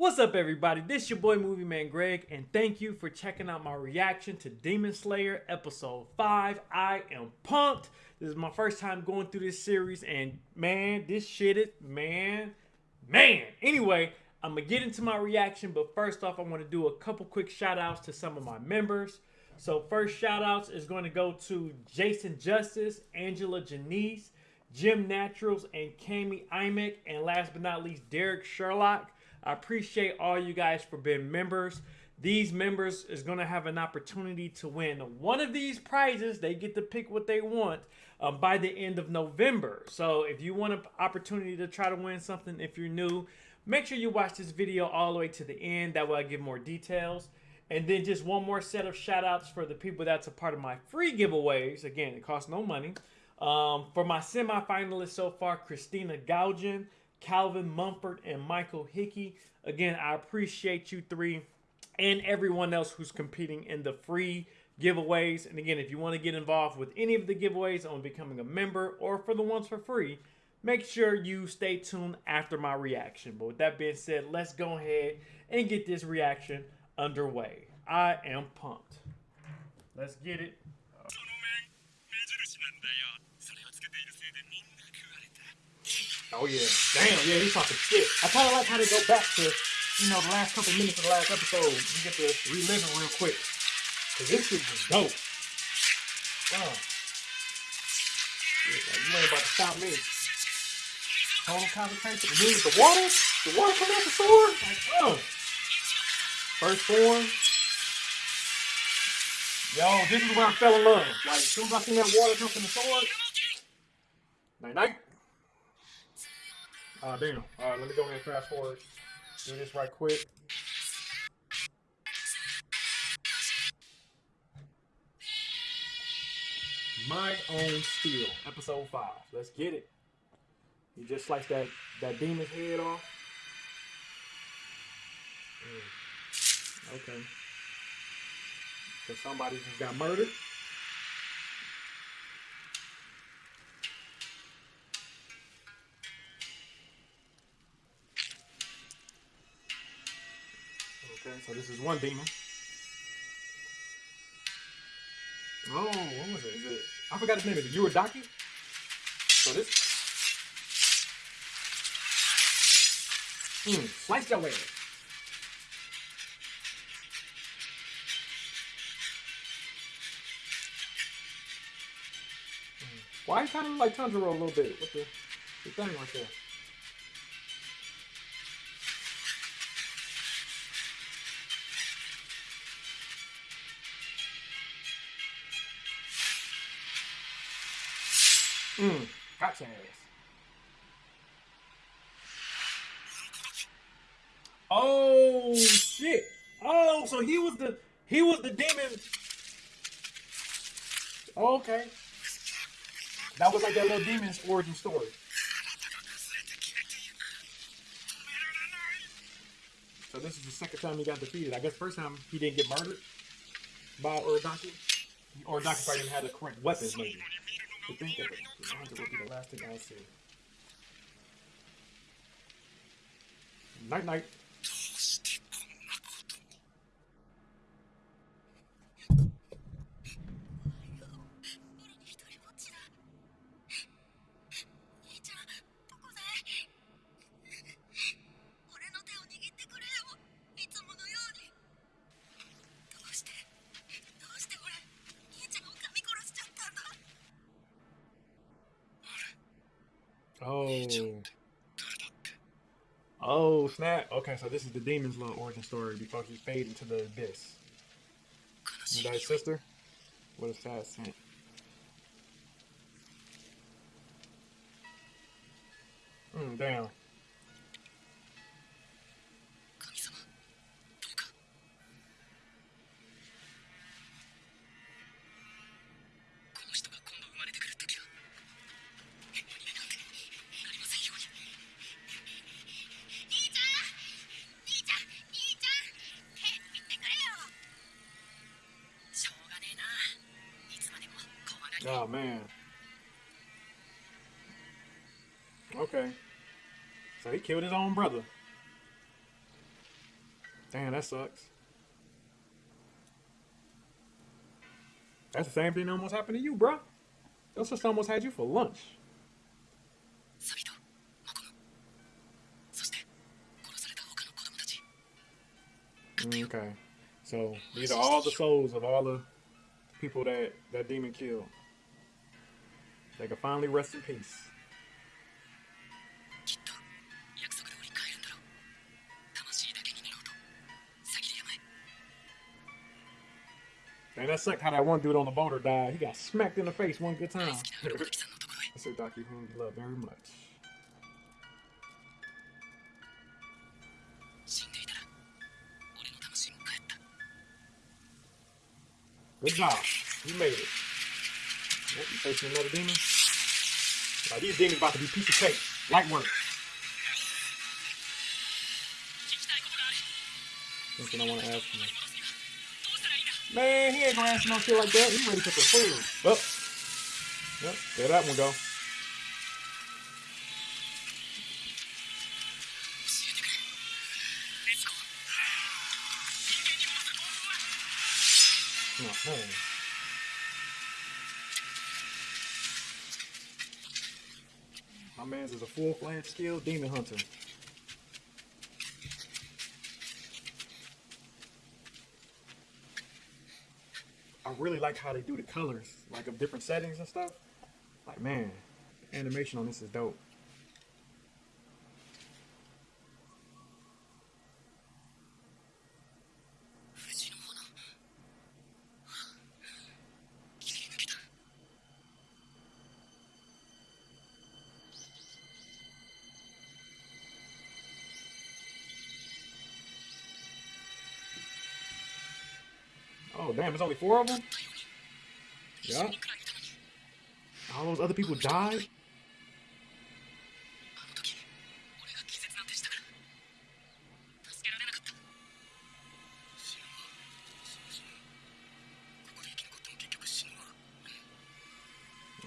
What's up, everybody? This your boy Movie Man Greg, and thank you for checking out my reaction to Demon Slayer Episode 5. I am pumped. This is my first time going through this series, and man, this shit is, man, man. Anyway, I'm gonna get into my reaction, but first off, I want to do a couple quick shout outs to some of my members. So, first shout outs is going to go to Jason Justice, Angela Janice, Jim Naturals, and Cami Imek, and last but not least, Derek Sherlock. I appreciate all you guys for being members. These members is going to have an opportunity to win one of these prizes. They get to pick what they want um, by the end of November. So if you want an opportunity to try to win something, if you're new, make sure you watch this video all the way to the end. That way I give more details. And then just one more set of shout outs for the people that's a part of my free giveaways. Again, it costs no money. Um, for my semi-finalists so far, Christina Gaugen, Calvin Mumford, and Michael Hickey. Again, I appreciate you three and everyone else who's competing in the free giveaways. And again, if you want to get involved with any of the giveaways on becoming a member or for the ones for free, make sure you stay tuned after my reaction. But with that being said, let's go ahead and get this reaction underway. I am pumped. Let's get it. Oh yeah, damn, yeah, he's talking shit. I kind of like how they go back to, you know, the last couple minutes of the last episode. You get to relive it real quick. Cause this shit was dope. Oh. you ain't about to stop me. Total concentration. You the water? The water coming out the sword? Like, oh. First form. Yo, this is where I fell in love. Like, as soon as I seen that water come from the sword. Night night. Uh, damn. All right, let me go ahead and fast forward. Do this right quick. My Own Steel, episode 5. Let's get it. You just slice that, that demon's head off. Mm. Okay. So somebody just got murdered. So this is one demon. Oh, what was it? Is it? I forgot his name. Is it Urodaki? So this. Hmm, slice your ass. Why kind of like Tanjiro a little bit with the, the thing right there? Mm, ass. Oh shit! Oh, so he was the he was the demon. okay. That was like that little demon's origin story. So this is the second time he got defeated. I guess first time he didn't get murdered by Urodaki. Urodaki probably didn't have the correct weapons, maybe to think of it. The will be the last thing I see. Night night. Snap. Okay, so this is the demon's little origin story before he fade into the abyss. You died sister? What a sad scent. Oh, man. Okay. So he killed his own brother. Damn, that sucks. That's the same thing that almost happened to you, bro. Your sister almost had you for lunch. Okay. So these are all the souls of all the people that that demon killed. They can finally rest in peace. Man, that sucked how that one dude on the boulder died. He got smacked in the face one good time. I said Doctor, you love very much. Good job. You made it. Yep, you facing another demon? Like these things about to be piece of cake. Light work. Something I want to ask you. Man, he ain't gonna ask no shit like that. He ready for some food. Well, yep, there that one go. My man's is a full-fledged skilled demon hunter. I really like how they do the colors, like of different settings and stuff. Like, man, animation on this is dope. Oh, damn, there's only four of them? Yeah. All those other people died?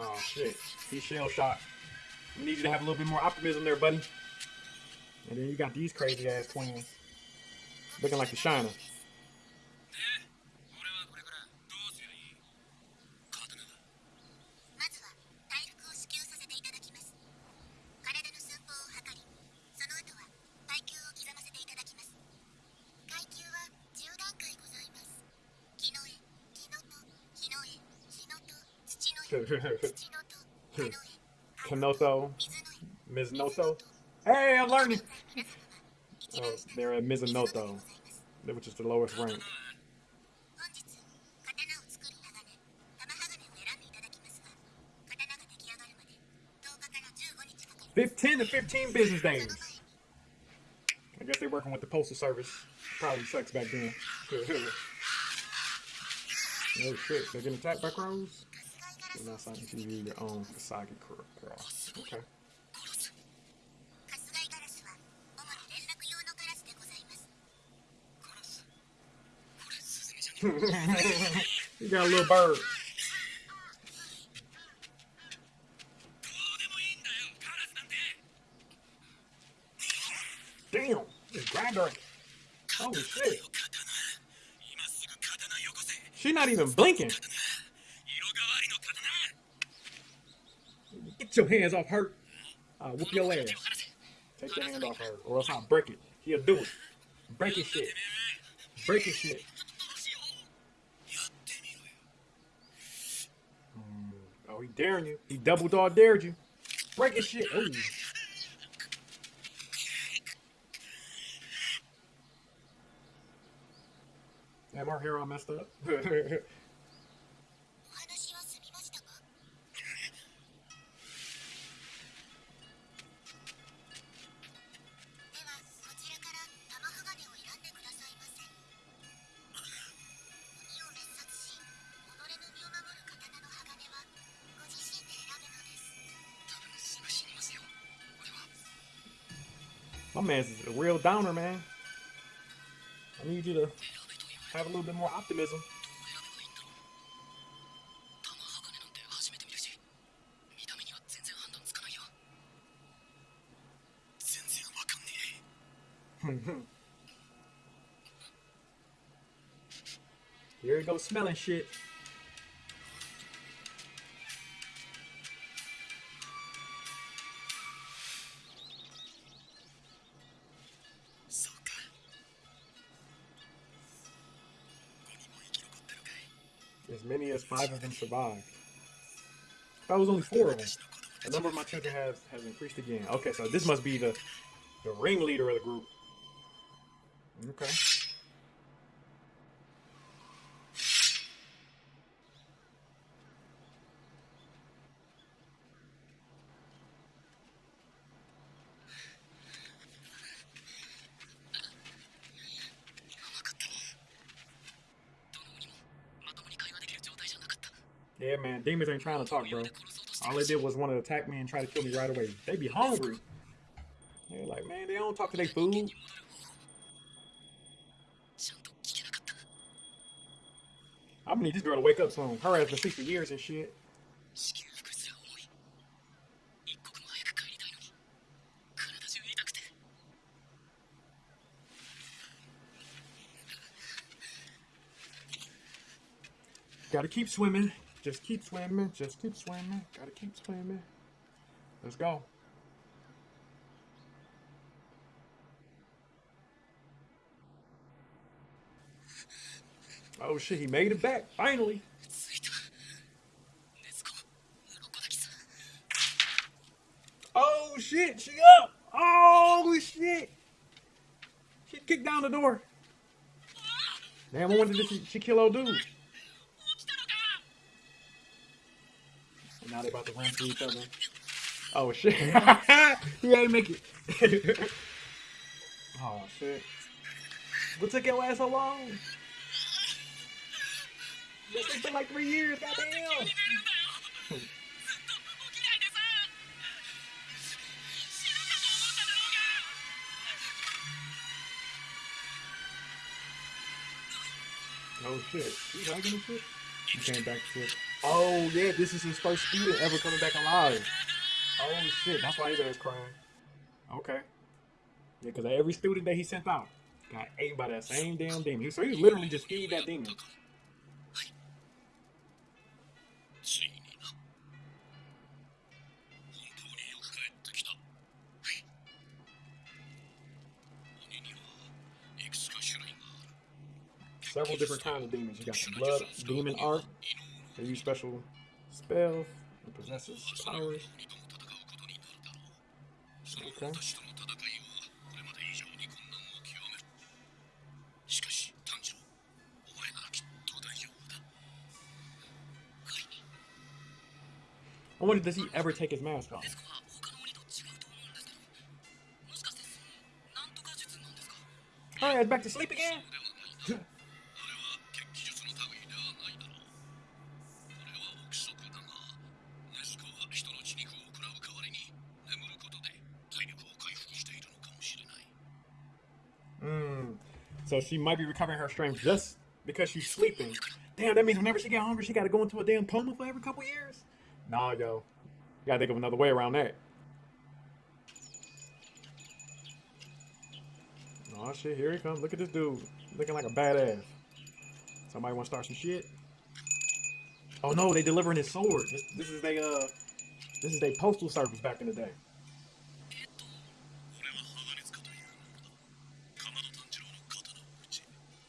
Oh, shit. He's shell shot. We need you to have a little bit more optimism there, buddy. And then you got these crazy ass twins looking like the Shiner. Kanoso, Mizunoso. Hey, I'm learning. Oh, they're at Mizunoto, which is the lowest rank. Fifteen to fifteen business days. I guess they're working with the postal service. Probably sucks back then. oh shit! They're getting attacked by crows. You own cross, okay? you got a little bird. Damn, it's grinder. Holy shit. She's not even blinking. your hands off her. I whoop your ass. Take your hand off her, or else I'll break it. He'll do it. Break his shit. Break his shit. Mm. Oh, he daring you. He double dog dared you. Break his shit. Ooh. Am our hero messed up? My man's a real downer, man. I need you to have a little bit more optimism. Here you go smelling shit. many as five of them survived. That was only four of them. The number of my children has, has increased again. Okay, so this must be the, the ringleader of the group. Okay. Yeah, man. Demons ain't trying to talk, bro. All they did was want to attack me and try to kill me right away. They be hungry. They're like, man, they don't talk to their food. I'm gonna need this girl to wake up soon. Her ass been sick for years and shit. Gotta keep swimming, just keep swimming. Just keep swimming. Gotta keep swimming. Let's go. Oh shit, he made it back, finally. Oh shit, she up. Oh shit. She kicked down the door. Damn, I wanted did she, she kill old dude. Now they about to run through each other. Oh shit. he ain't make it. oh shit. What took your ass so long? It's been like three years, goddamn. oh shit. Shit? Came back to it. Oh yeah, this is his first student ever coming back alive. Oh shit, that's why his ass crying. Okay. Yeah, because every student that he sent out got ate by that same damn demon. So he literally just feed that demon. several different kinds of demons. You got the blood demon art. They use special spells and possesses powers. Okay. I wonder does he ever take his mask off? Alright, back to sleep again? So she might be recovering her strength just because she's sleeping. Damn, that means whenever she get hungry, she got to go into a damn coma for every couple years. Nah, yo, you gotta think of another way around that. Oh shit, here he comes. Look at this dude, looking like a badass. Somebody want to start some shit? Oh no, they delivering his sword. This, this is they uh, this is their postal service back in the day.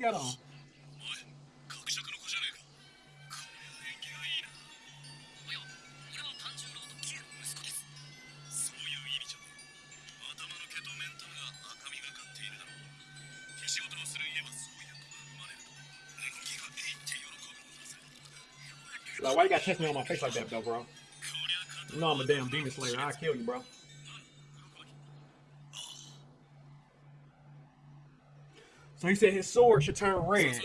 got on? Like, why you gotta test me on my face like that, though, bro? You know I'm a damn demon slayer. I'll kill you, bro. So he said his sword should turn red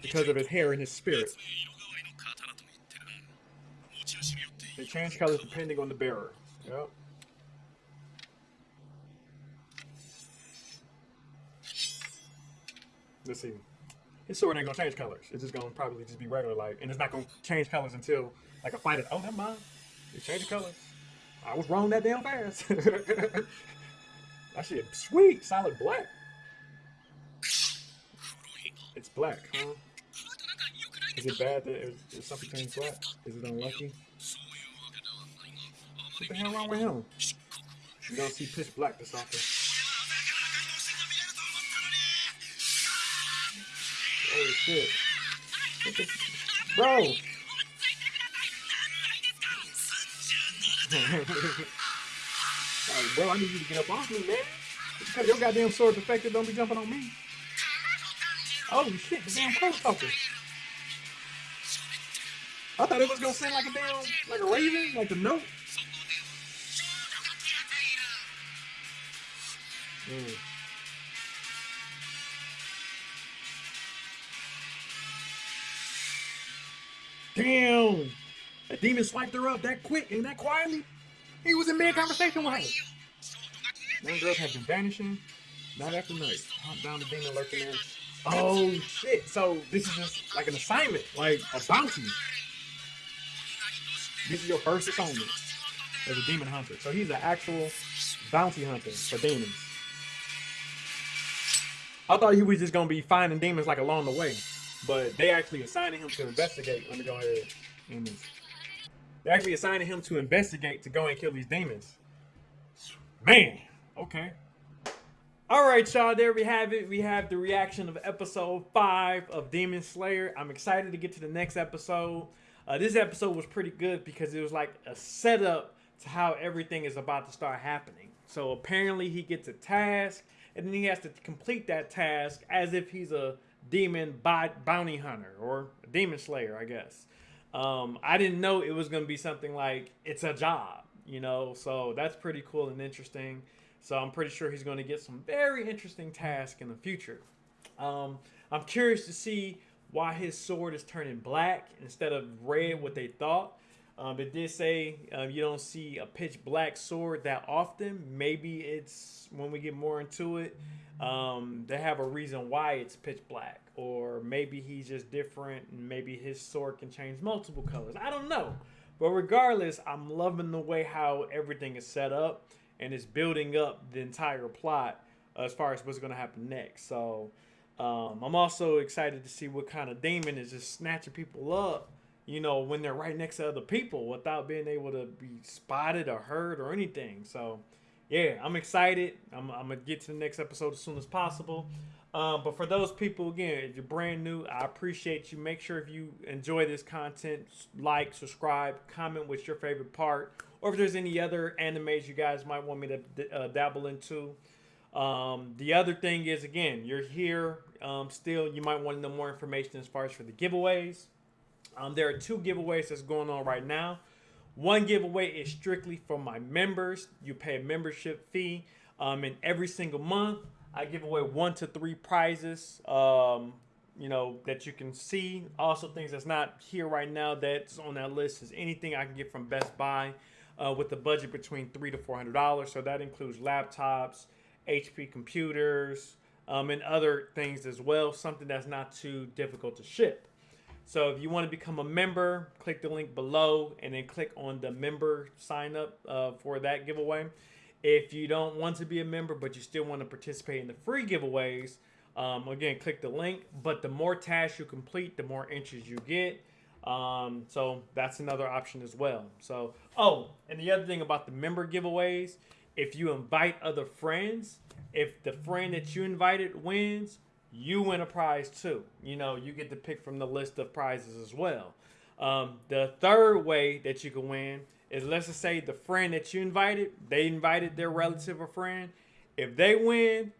because of his hair and his spirit. They change colors depending on the bearer. Yep. Let's see. His sword ain't gonna change colors. It's just gonna probably just be regular, like, and it's not gonna change colors until like a fight is. Oh, never mind. It changed colors. I was wrong that damn fast. I shit, sweet solid black. Black, huh? Is it bad that it, something turned black? Is it unlucky? What the hell wrong with him? You don't see pitch black this often. Oh shit. The... Bro! bro, I need you to get up off me, man. Because your goddamn sword affected don't be jumping on me. Oh shit, the damn crow talking. I thought it was gonna sound like a damn, like a raven, like a note. Mm. Damn! That demon swiped her up that quick and that quietly. He was in mid conversation with her. Them girls have been vanishing night after night. Hunt down the demon lurking there. Oh shit! So this is just like an assignment, like a bounty. This is your first assignment as a demon hunter. So he's an actual bounty hunter for demons. I thought he was just gonna be finding demons like along the way, but they actually assigning him to investigate. Let me go ahead. and. They actually assigning him to investigate to go and kill these demons. Man, okay. All right, y'all. There we have it. We have the reaction of episode five of Demon Slayer. I'm excited to get to the next episode. Uh, this episode was pretty good because it was like a setup to how everything is about to start happening. So apparently, he gets a task, and then he has to complete that task as if he's a demon bounty hunter or a demon slayer, I guess. Um, I didn't know it was going to be something like it's a job, you know. So that's pretty cool and interesting. So I'm pretty sure he's going to get some very interesting tasks in the future. Um, I'm curious to see why his sword is turning black instead of red, what they thought. Um, it did say um, you don't see a pitch black sword that often. Maybe it's when we get more into it, um, they have a reason why it's pitch black, or maybe he's just different, and maybe his sword can change multiple colors. I don't know, but regardless, I'm loving the way how everything is set up and it's building up the entire plot as far as what's going to happen next. So um, I'm also excited to see what kind of demon is just snatching people up, you know, when they're right next to other people without being able to be spotted or heard or anything. So yeah, I'm excited. I'm, I'm gonna get to the next episode as soon as possible. Um, but for those people, again, if you're brand new, I appreciate you. Make sure if you enjoy this content, like, subscribe, comment what's your favorite part, or if there's any other animes you guys might want me to uh, dabble into. Um, the other thing is, again, you're here um, still. You might want to know more information as far as for the giveaways. Um, there are two giveaways that's going on right now. One giveaway is strictly for my members. You pay a membership fee, um, and every single month I give away one to three prizes. Um, you know that you can see. Also, things that's not here right now that's on that list is anything I can get from Best Buy uh, with a budget between three to four hundred dollars. So that includes laptops, HP computers, um, and other things as well. Something that's not too difficult to ship. So if you want to become a member, click the link below and then click on the member sign up uh, for that giveaway. If you don't want to be a member but you still want to participate in the free giveaways, um, again, click the link. But the more tasks you complete, the more entries you get. Um, so that's another option as well. So, oh, and the other thing about the member giveaways, if you invite other friends, if the friend that you invited wins, you win a prize too. You know, you get to pick from the list of prizes as well. Um, the third way that you can win is let's just say the friend that you invited, they invited their relative or friend. If they win,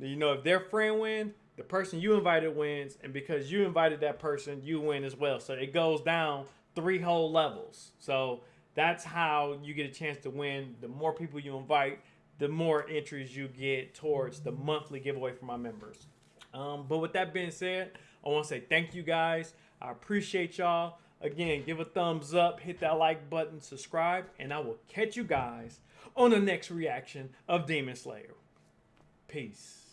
you know, if their friend wins, the person you invited wins, and because you invited that person, you win as well. So it goes down three whole levels. So that's how you get a chance to win. The more people you invite, the more entries you get towards the monthly giveaway for my members. Um, but with that being said, I want to say thank you guys. I appreciate y'all. Again, give a thumbs up, hit that like button, subscribe, and I will catch you guys on the next reaction of Demon Slayer. Peace.